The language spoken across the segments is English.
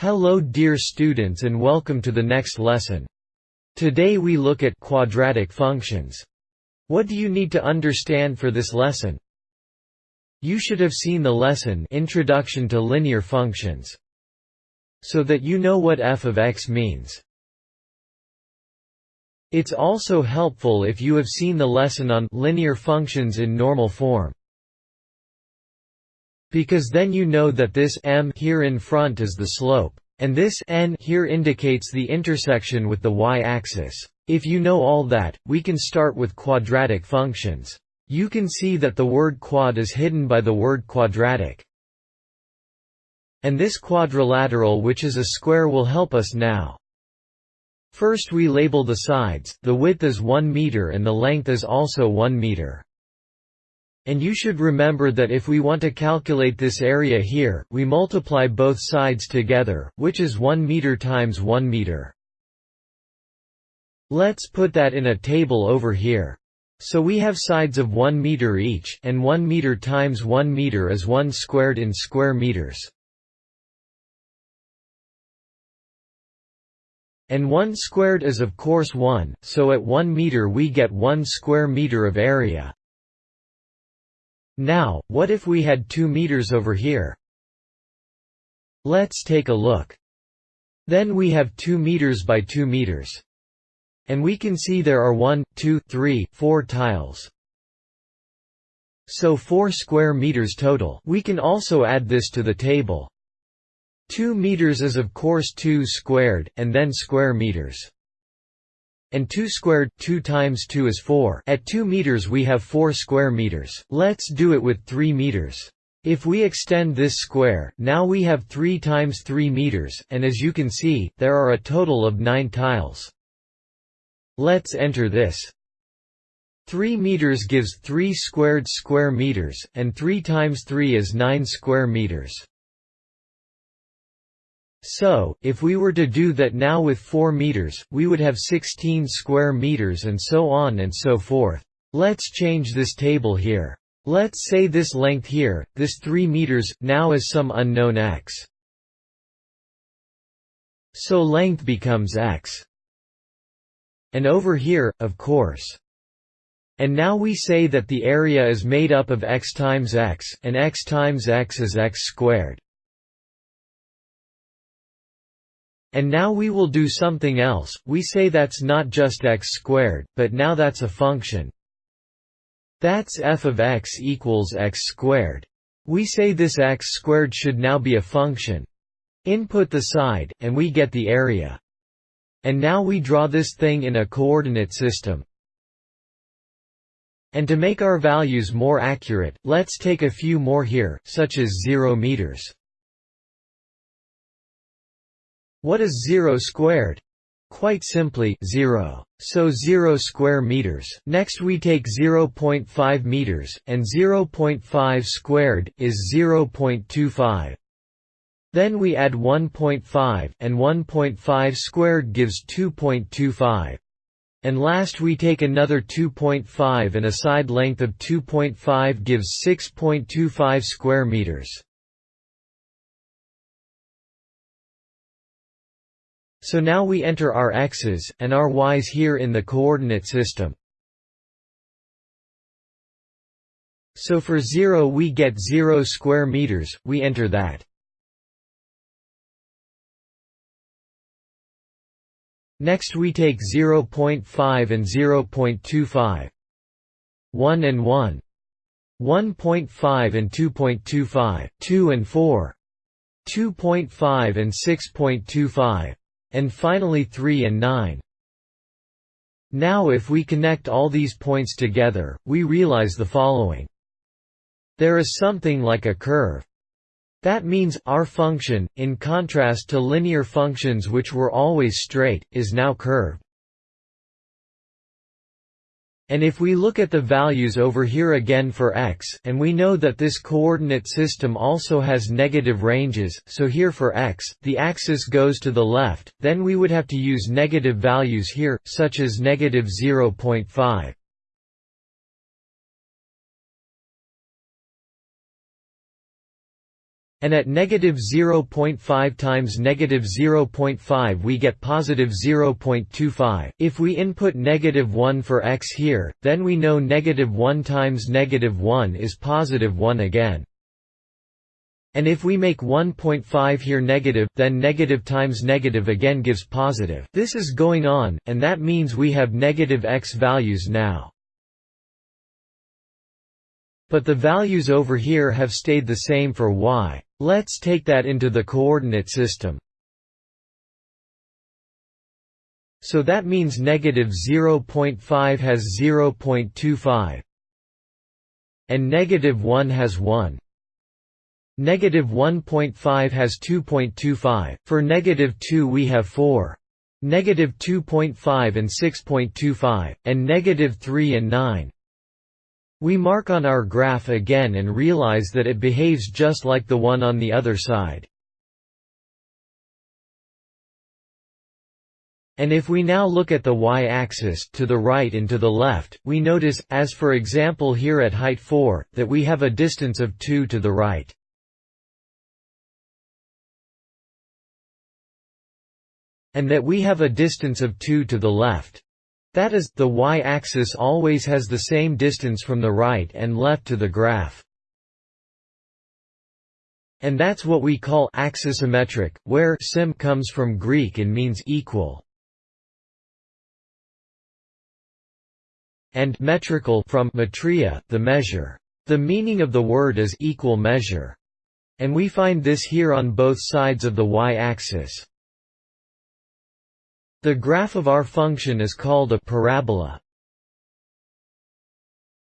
Hello dear students and welcome to the next lesson. Today we look at quadratic functions. What do you need to understand for this lesson? You should have seen the lesson Introduction to Linear Functions. So that you know what f of x means. It's also helpful if you have seen the lesson on linear functions in normal form. Because then you know that this m here in front is the slope, and this n here indicates the intersection with the y-axis. If you know all that, we can start with quadratic functions. You can see that the word quad is hidden by the word quadratic. And this quadrilateral which is a square will help us now. First we label the sides, the width is 1 meter and the length is also 1 meter. And you should remember that if we want to calculate this area here, we multiply both sides together, which is 1 meter times 1 meter. Let's put that in a table over here. So we have sides of 1 meter each, and 1 meter times 1 meter is 1 squared in square meters. And 1 squared is of course 1, so at 1 meter we get 1 square meter of area. Now, what if we had 2 meters over here? Let's take a look. Then we have 2 meters by 2 meters. And we can see there are 1, 2, 3, 4 tiles. So 4 square meters total. We can also add this to the table. 2 meters is of course 2 squared, and then square meters. And 2 squared, 2 times 2 is 4. At 2 meters we have 4 square meters. Let's do it with 3 meters. If we extend this square, now we have 3 times 3 meters, and as you can see, there are a total of 9 tiles. Let's enter this. 3 meters gives 3 squared square meters, and 3 times 3 is 9 square meters. So, if we were to do that now with 4 meters, we would have 16 square meters and so on and so forth. Let's change this table here. Let's say this length here, this 3 meters, now is some unknown x. So length becomes x. And over here, of course. And now we say that the area is made up of x times x, and x times x is x squared. And now we will do something else, we say that's not just x squared, but now that's a function. That's f of x equals x squared. We say this x squared should now be a function. Input the side, and we get the area. And now we draw this thing in a coordinate system. And to make our values more accurate, let's take a few more here, such as 0 meters. What is 0 squared? Quite simply, 0. So 0 square meters. Next we take 0.5 meters, and 0.5 squared, is 0.25. Then we add 1.5, and 1.5 squared gives 2.25. And last we take another 2.5 and a side length of 2.5 gives 6.25 square meters. So now we enter our x's, and our y's here in the coordinate system. So for 0 we get 0 square meters, we enter that. Next we take 0.5 and 0.25. 1 and 1. 1.5 and 2.25, 2 and 4. 2.5 and 6.25. And finally 3 and 9. Now if we connect all these points together, we realize the following. There is something like a curve. That means, our function, in contrast to linear functions which were always straight, is now curved. And if we look at the values over here again for x, and we know that this coordinate system also has negative ranges, so here for x, the axis goes to the left, then we would have to use negative values here, such as negative 0.5. And at negative 0.5 times negative 0.5 we get positive 0.25. If we input negative 1 for x here, then we know negative 1 times negative 1 is positive 1 again. And if we make 1.5 here negative, then negative times negative again gives positive. This is going on, and that means we have negative x values now. But the values over here have stayed the same for y. Let's take that into the coordinate system. So that means negative 0.5 has 0.25. And negative 1 has 1. Negative 1.5 has 2.25, for negative 2 we have 4. Negative 2.5 and 6.25, and negative 3 and 9. We mark on our graph again and realize that it behaves just like the one on the other side. And if we now look at the y-axis, to the right and to the left, we notice, as for example here at height 4, that we have a distance of 2 to the right. And that we have a distance of 2 to the left. That is, the y-axis always has the same distance from the right and left to the graph. And that's what we call axisymmetric, where sim comes from Greek and means equal. And metrical from metria, the measure. The meaning of the word is equal measure. And we find this here on both sides of the y-axis. The graph of our function is called a parabola.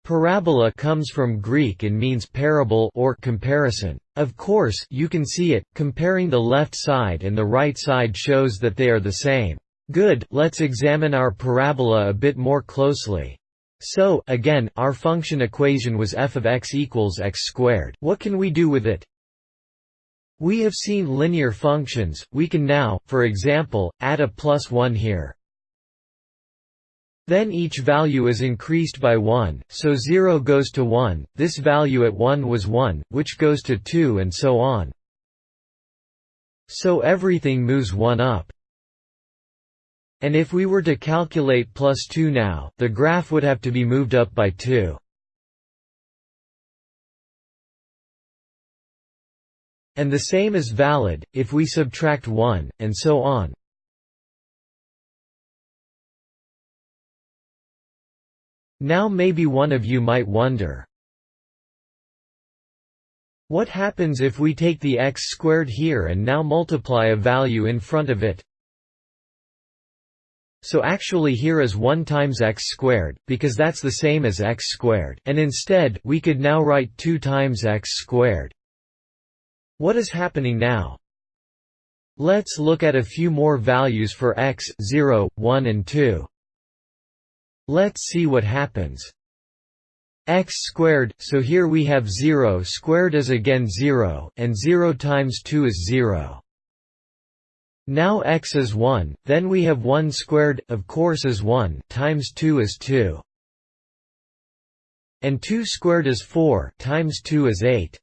Parabola comes from Greek and means parable or comparison. Of course, you can see it, comparing the left side and the right side shows that they are the same. Good, let's examine our parabola a bit more closely. So, again, our function equation was f of x equals x squared. What can we do with it? We have seen linear functions, we can now, for example, add a plus 1 here. Then each value is increased by 1, so 0 goes to 1, this value at 1 was 1, which goes to 2 and so on. So everything moves 1 up. And if we were to calculate plus 2 now, the graph would have to be moved up by 2. And the same is valid, if we subtract 1, and so on. Now maybe one of you might wonder, what happens if we take the x squared here and now multiply a value in front of it? So actually here is 1 times x squared, because that's the same as x squared, and instead, we could now write 2 times x squared. What is happening now? Let's look at a few more values for x, 0, 1 and 2. Let's see what happens. x squared, so here we have 0 squared is again 0, and 0 times 2 is 0. Now x is 1, then we have 1 squared, of course is 1, times 2 is 2. And 2 squared is 4, times 2 is 8.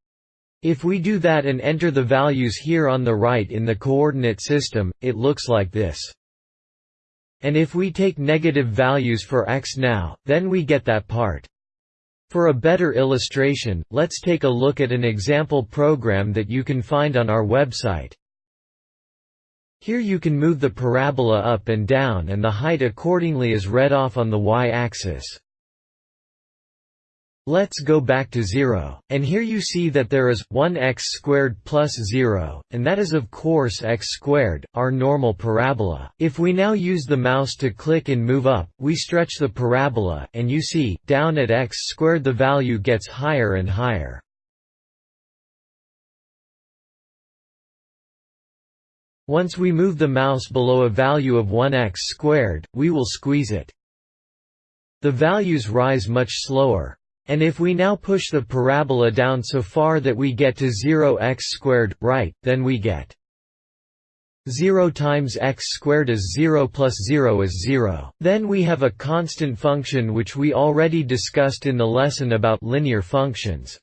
If we do that and enter the values here on the right in the coordinate system, it looks like this. And if we take negative values for x now, then we get that part. For a better illustration, let's take a look at an example program that you can find on our website. Here you can move the parabola up and down and the height accordingly is read off on the y-axis. Let's go back to 0, and here you see that there is 1x squared plus 0, and that is of course x squared, our normal parabola. If we now use the mouse to click and move up, we stretch the parabola, and you see, down at x squared the value gets higher and higher. Once we move the mouse below a value of 1x squared, we will squeeze it. The values rise much slower. And if we now push the parabola down so far that we get to 0 x squared, right, then we get 0 times x squared is 0 plus 0 is 0. Then we have a constant function which we already discussed in the lesson about linear functions.